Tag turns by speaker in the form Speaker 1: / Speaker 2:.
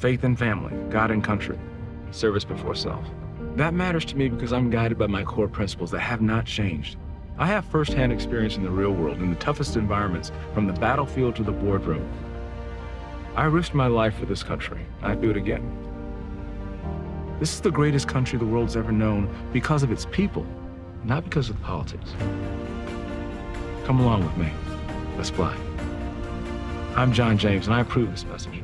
Speaker 1: faith and family, God and country, service before self. That matters to me because I'm guided by my core principles that have not changed. I have firsthand experience in the real world, in the toughest environments, from the battlefield to the boardroom. I risked my life for this country. I'd do it again. This is the greatest country the world's ever known because of its people, not because of the politics. Come along with me. Let's fly. I'm John James, and I approve this message.